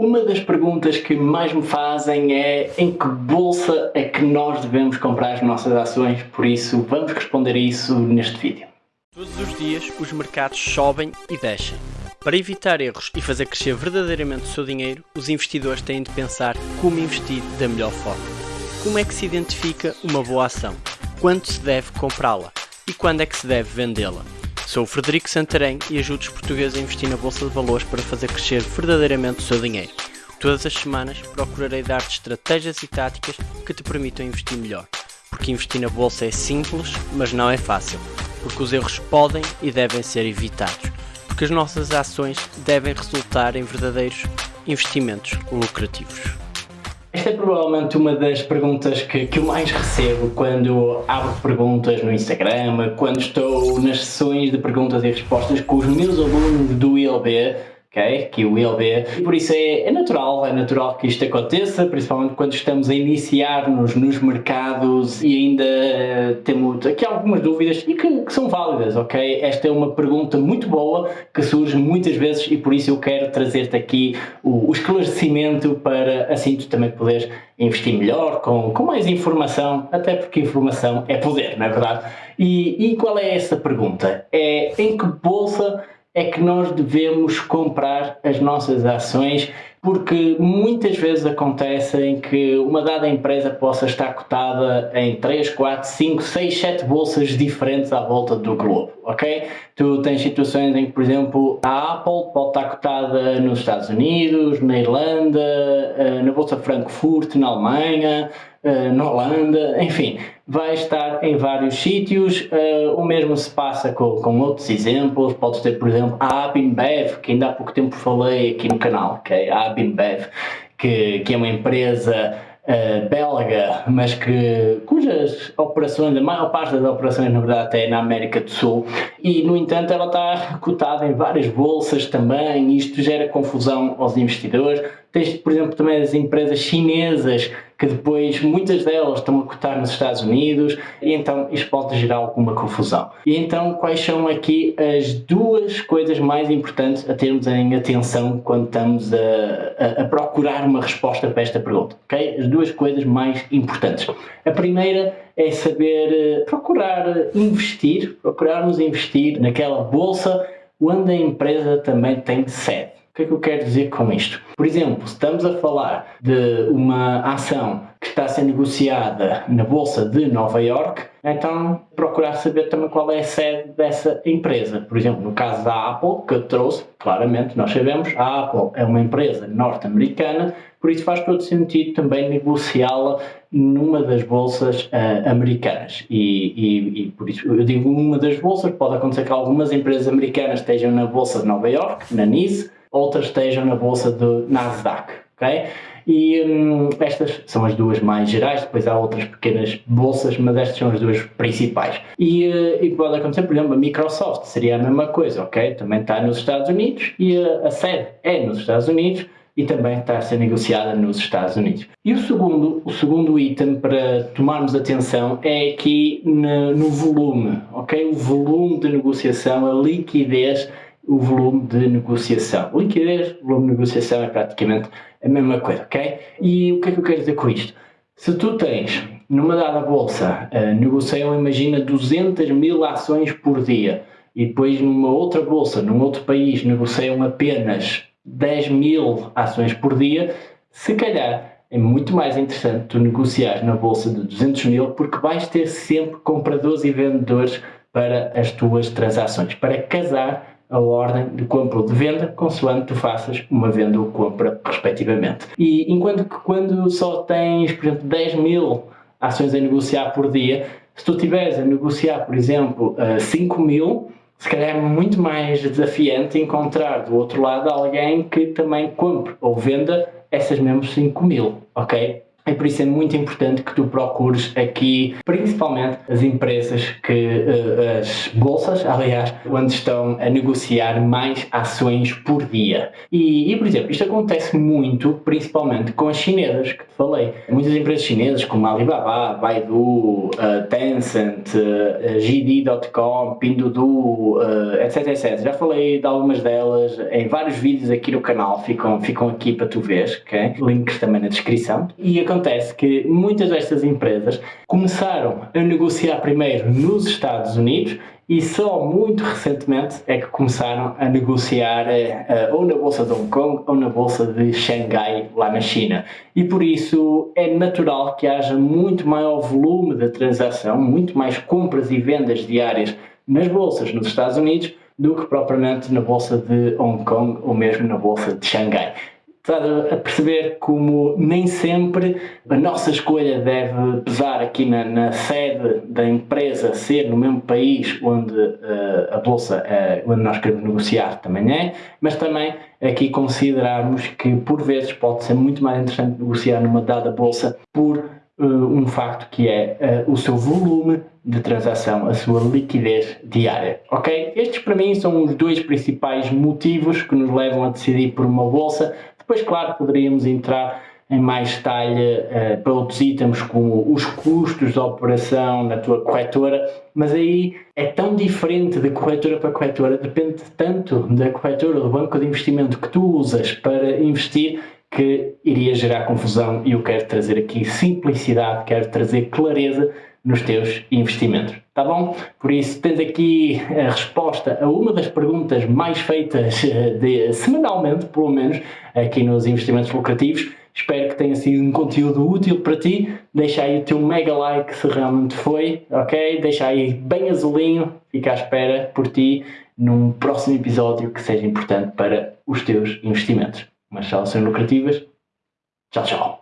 Uma das perguntas que mais me fazem é em que bolsa é que nós devemos comprar as nossas ações, por isso vamos responder a isso neste vídeo. Todos os dias os mercados sobem e descem. Para evitar erros e fazer crescer verdadeiramente o seu dinheiro, os investidores têm de pensar como investir da melhor forma. Como é que se identifica uma boa ação? Quando se deve comprá-la? E quando é que se deve vendê-la? Sou o Frederico Santarém e ajudo os portugueses a investir na Bolsa de Valores para fazer crescer verdadeiramente o seu dinheiro. Todas as semanas procurarei dar-te estratégias e táticas que te permitam investir melhor. Porque investir na Bolsa é simples, mas não é fácil. Porque os erros podem e devem ser evitados. Porque as nossas ações devem resultar em verdadeiros investimentos lucrativos. Esta é provavelmente uma das perguntas que, que eu mais recebo quando abro perguntas no Instagram, quando estou nas sessões de perguntas e respostas com os meus alunos do ILB Que o ILB. Por isso é, é, natural, é natural que isto aconteça, principalmente quando estamos a iniciar-nos nos mercados e ainda uh, temos aqui algumas dúvidas e que, que, são válidas, ok? Esta é uma pergunta muito boa que surge muitas vezes e por isso eu quero trazer-te aqui o, o, esclarecimento para assim tu também poderes investir melhor, com, com mais informação, até porque informação é poder, não é verdade? E, e qual é essa pergunta? É em que bolsa é que nós devemos comprar as nossas ações porque muitas vezes acontece em que uma dada empresa possa estar cotada em 3, 4, 5, 6, 7 bolsas diferentes à volta do globo, ok? Tu tens situações em que, por exemplo, a Apple pode estar cotada nos Estados Unidos, na Irlanda, eh, na Bolsa Frankfurt, na Alemanha, eh, na Holanda, enfim, vai estar em vários sítios. Uh, o mesmo se passa com, com outros exemplos. Podes ter, por exemplo, a Abinbev, que ainda há pouco tempo falei aqui no canal, okay? a Abinbev, que, que é uma empresa uh, belga, mas que, cujas operações, a maior parte das operações, na verdade, é na América do Sul. E, no entanto, ela está cotada em várias bolsas também, isto gera confusão aos investidores. Tens, por exemplo, também as empresas chinesas que depois muitas delas estão a cotar nos Estados Unidos e então isto pode gerar alguma confusão. E então quais são aqui as duas coisas mais importantes a termos em atenção quando estamos a, a, a procurar uma resposta para esta pergunta? Okay? As duas coisas mais importantes. A primeira é saber eh, procurar investir, procurarmos investir naquela bolsa onde a empresa também tem sede. Que é que eu quero dizer com isto? Por exemplo, estamos a falar de uma ação que está a ser negociada na Bolsa de Nova York, então procurar saber também qual é a sede dessa empresa. Por exemplo, no caso da Apple, que eu trouxe, claramente nós sabemos, a Apple é uma empresa norte-americana, por isso faz todo sentido também negociá-la numa das bolsas uh, americanas. E, e, e, por isso eu digo uma das bolsas, pode acontecer que algumas empresas americanas estejam na Bolsa de Nova York, na NISE, outras estejam na bolsa do Nasdaq, ok? E hum, estas são as duas mais gerais, depois há outras pequenas bolsas, mas estas são as duas principais. E, uh, e pode acontecer, por exemplo, a Microsoft seria a mesma coisa, ok? Também está nos Estados Unidos e a, a sede é nos Estados Unidos e também está a ser negociada nos Estados Unidos. E o segundo, o segundo item para tomarmos atenção é aqui no, no volume, ok? O volume de negociação, a liquidez o volume de negociação. Liquidez, volume de negociação é praticamente a mesma coisa, ok? E o que é que eu quero dizer com isto? Se tu tens numa dada bolsa, uh, negociam, imagina, 200 mil ações por dia e depois numa outra bolsa, num outro país, negociam apenas 10 mil ações por dia, se calhar é muito mais interessante tu negociar na bolsa de 200 mil porque vais ter sempre compradores e vendedores para as tuas transações, para casar a ordem de compra ou de venda, consoante tu faças uma venda ou compra, respectivamente. E enquanto que quando só tens, por exemplo, 10 mil ações a negociar por dia, se tu estiveres a negociar, por exemplo, 5 mil, se calhar é muito mais desafiante encontrar do outro lado alguém que também compre ou venda essas mesmas 5 mil, ok? E por isso é muito importante que tu procures aqui, principalmente as empresas que, uh, as bolsas, aliás, onde estão a negociar mais ações por dia. E, e, por exemplo, isto acontece muito, principalmente com as chinesas que te falei. Muitas empresas chinesas como Alibaba, Baidu, uh, Tencent, uh, JD.com, Pinduoduo, etc, etc. Já falei de algumas delas em vários vídeos aqui no canal, ficam, ficam aqui para tu veres, ok? Links também na descrição. E acontece que muitas destas empresas começaram a negociar primeiro nos Estados Unidos e só muito recentemente é que começaram a negociar uh, ou na Bolsa de Hong Kong ou na Bolsa de Xangai, lá na China. E por isso é natural que haja muito maior volume de transação, muito mais compras e vendas diárias nas bolsas nos Estados Unidos do que propriamente na Bolsa de Hong Kong ou mesmo na Bolsa de Xangai estar a perceber como nem sempre a nossa escolha deve pesar aqui na, na sede da empresa, ser no mesmo país onde uh, a bolsa, uh, onde nós queremos negociar também é, mas também aqui considerarmos que por vezes pode ser muito mais interessante negociar numa dada bolsa por uh, um facto que é o seu volume de transação, a sua liquidez diária, ok? Estes para mim são os dois principais motivos que nos levam a decidir por uma bolsa, depois, claro, poderíamos entrar em mais detalhe uh, para outros itens como os custos de operação na tua corretora, mas aí é tão diferente de corretora para corretora, depende tanto da corretora, do banco de investimento que tu usas para investir, que iria gerar confusão e eu quero trazer aqui simplicidade, quero trazer clareza nos teus investimentos, tá bom? Por isso tens aqui a resposta a uma das perguntas mais feitas eh, de, semanalmente, pelo menos, aqui nos investimentos lucrativos. Espero que tenha sido um conteúdo útil para ti. Deixa aí o teu mega like se realmente foi, ok? Deixa aí bem azulinho, fica à espera por ti num próximo episódio que seja importante para os teus investimentos. Umas soluções lucrativas. Tchau, tchau.